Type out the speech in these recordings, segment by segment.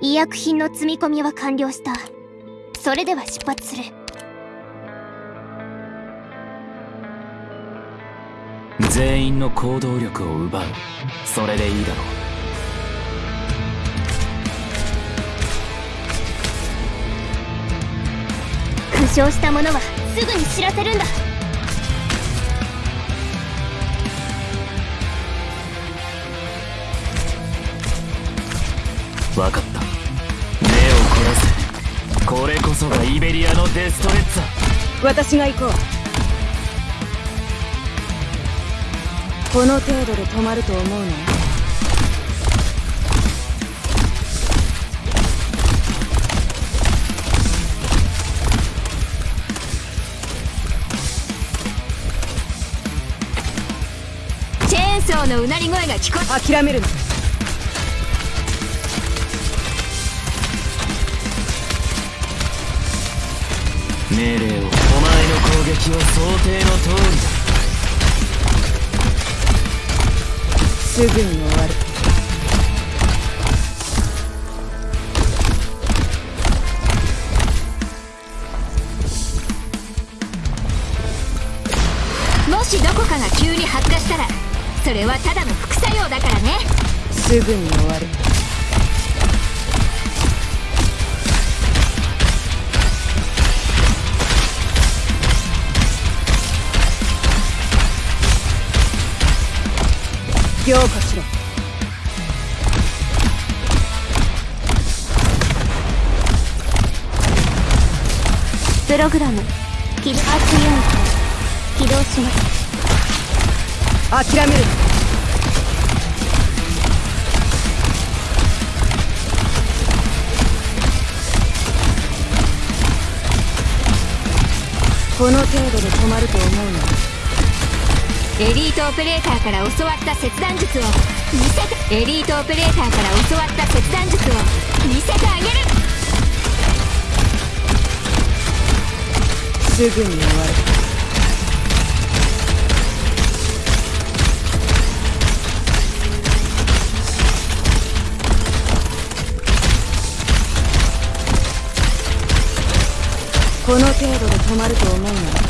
医薬品の積み込みは完了した。それでは出発する。全員の行動力を奪う。それでいいだろう。負傷した者はすぐに知らせるんだ。分かったこれこそがイベリアのデストレッツァ私が行こう。この程度で止まると思うの？チェーンソーのうなり声が聞こえ諦めるな命令をお前の攻撃は想定の通りだすぐに終わるもしどこかが急に発火したらそれはただの副作用だからねすぐに終わる。しろ。プログラム。起動起動します。諦める。この程度で止まると思うのエリートオペレーターから教わった切断術を見せてエリートオペレーターから教わった切断術を見せてあげる。すぐに終わるこの程度で止まると思うなら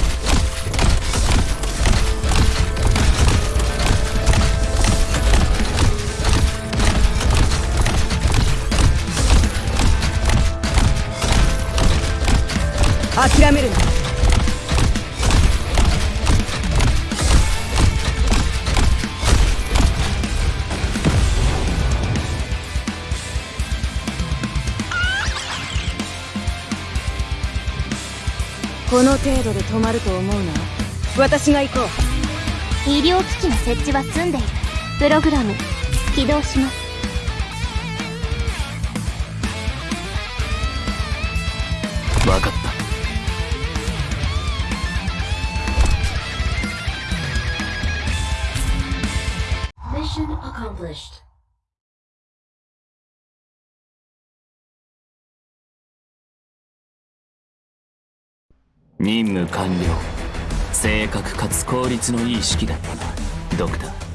諦めるな。この程度で止まると思うな。私が行こう。医療機器の設置は済んでいる。プログラム起動します。分かった Mission accomplished. 任務完了正確かつ効率のいい式だったなドクター